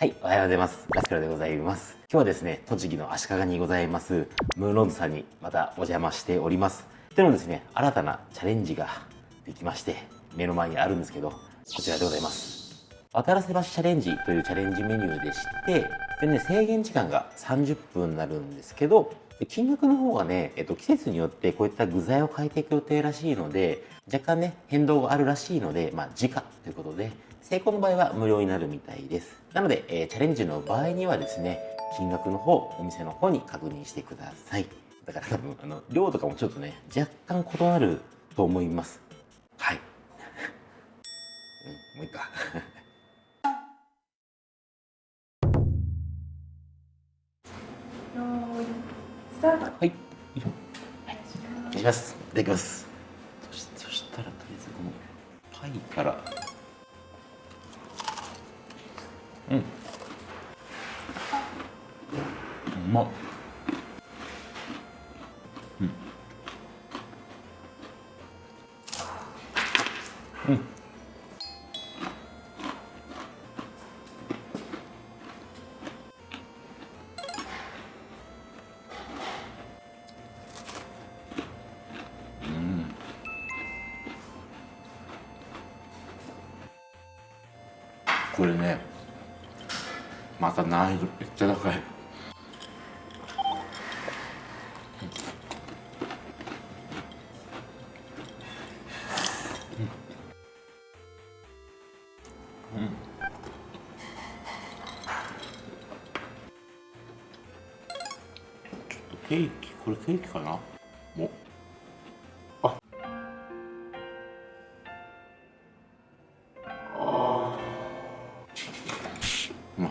はい、おはようございます。ラスカルでございます。今日はですね、栃木の足利にございます、ムーンローズさんにまたお邪魔しております。でもですね、新たなチャレンジができまして、目の前にあるんですけど、こちらでございます。渡らせ橋チャレンジというチャレンジメニューでして、でね、制限時間が30分になるんですけど、金額の方がね、えっと、季節によってこういった具材を変えていく予定らしいので、若干ね、変動があるらしいので、まあ、時価ということで、成功の場合は無料になるみたいです。なので、えー、チャレンジの場合にはですね、金額の方、お店の方に確認してください。だから多分、あの、量とかもちょっとね、若干異なると思います。はい。うん、もういいか。はい。お願いします。いただきます。そしそしたら、とりあえずこのパイから。まっ。うん。うん。これねまた難易度めっちゃ高いケーキこれケーキかな？おまい、うん、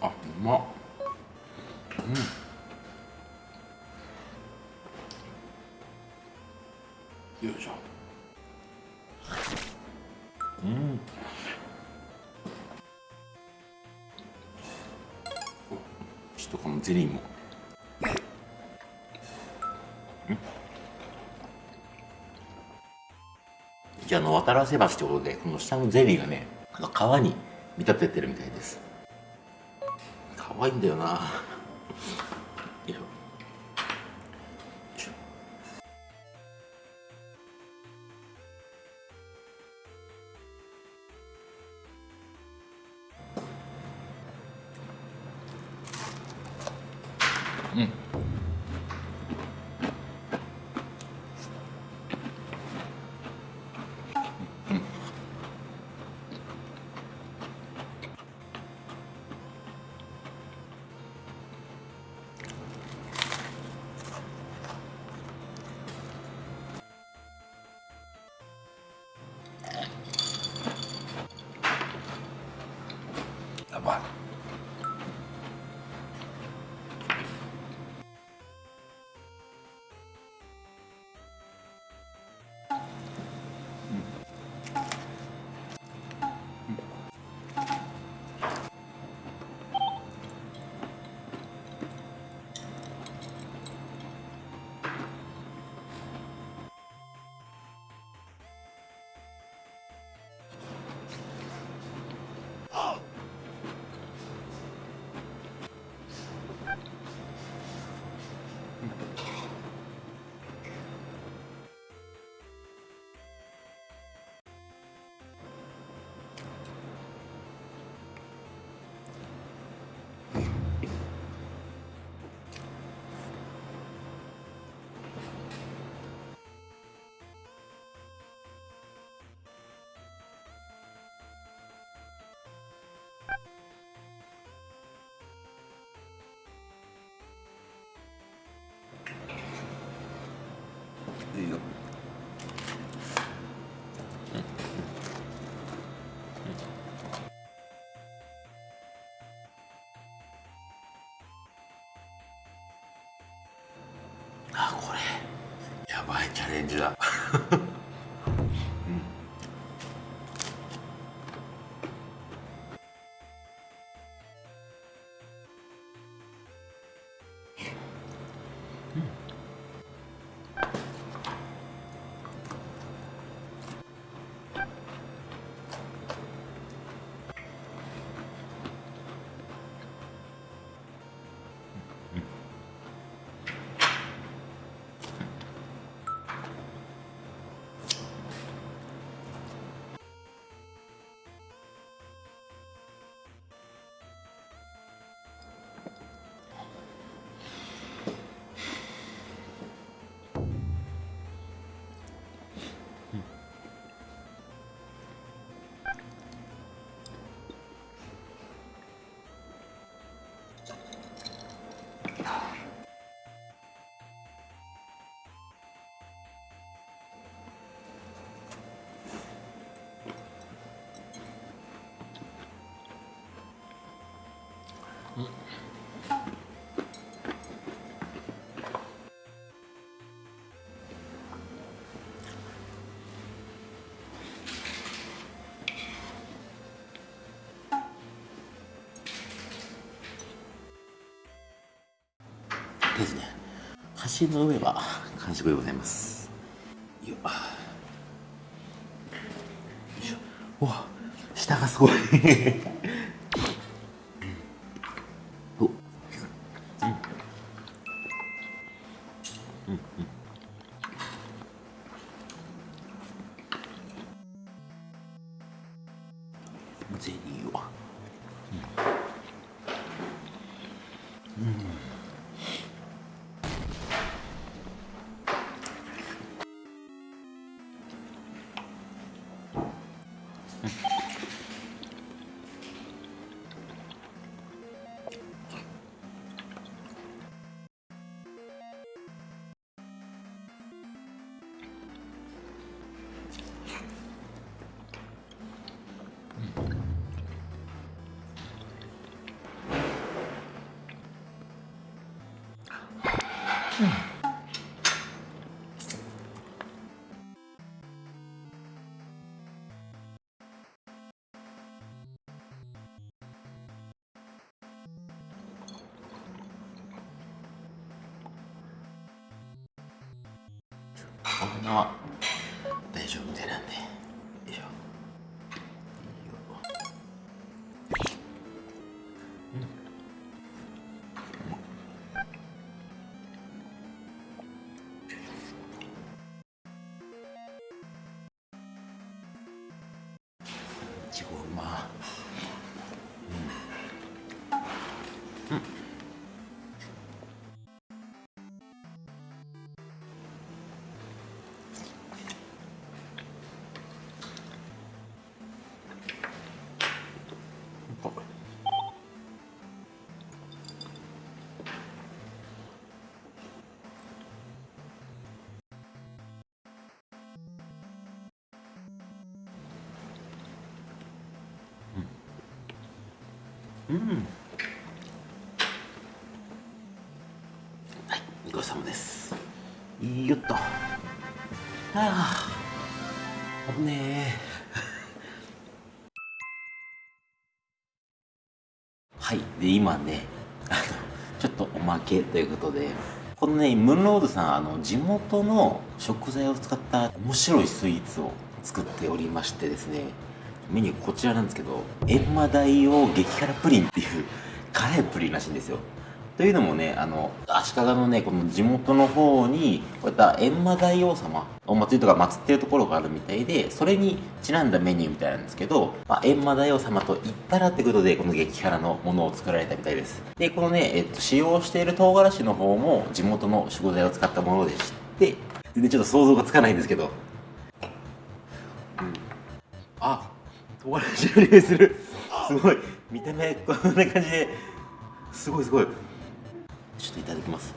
あうま。っうん。よいしょ。うん。ちょっとこのゼリーも。じゃあの渡らせ橋ってことでこの下のゼリーがねあの川に見立ててるみたいです。可愛いんだよな。ばいなこれ。やばいチャレンジだ。ですね。橋の上は完食でございます。よいしょ。うわ下がすごい。ゼリーはうん。な大うん。はいごちそうさまです。よっと。はあ危ねえ。はいで今ねあのちょっとおまけということでこのねムンロードさんあの地元の食材を使った面白いスイーツを作っておりましてですねメニューこちらなんですけど閻魔大王激辛プリンっていう 辛いプリンらしいんですよ。というのもねあの足利のねこの地元の方にこういった閻魔大王様お祭りとか祀ってるところがあるみたいでそれにちなんだメニューみたいなんですけど、まあ、閻魔大王様と言ったらってことでこの激辛のものを作られたみたいです。でこのね、えっと、使用している唐辛子の方も地元の食材を使ったものでして全然ちょっと想像がつかないんですけど、唐辛子の匂いするすごい見た目こんな感じですごいすごい。ちょっといただきます。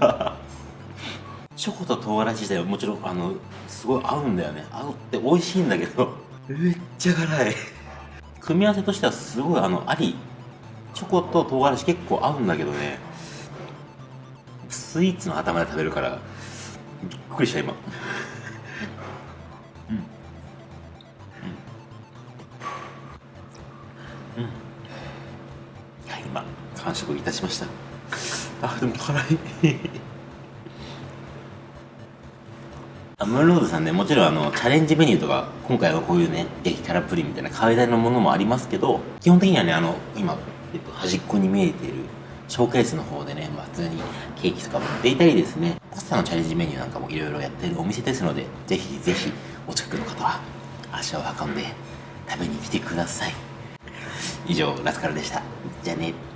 な チョコと唐辛子自体はもちろんあのすごい合うんだよね。合うって美味しいんだけど めっちゃ辛い。組み合わせとしてはすごいあのありチョコと唐辛子結構合うんだけどね。スイーツの頭で食べるからびっくりした今。うん。うん。うん。いや今完食いたしました。あでも辛い。ムロードさんねもちろんあのチャレンジメニューとか今回はこういうね激辛プリンみたいな変わり種のものもありますけど基本的にはねあの今、えっと、端っこに見えているショーケースの方でね、まあ、普通にケーキとかも売っていたりですねパスタのチャレンジメニューなんかもいろいろやってるお店ですのでぜひぜひお近くの方は足を運んで食べに来てください。以上ラスカルでした。じゃあね。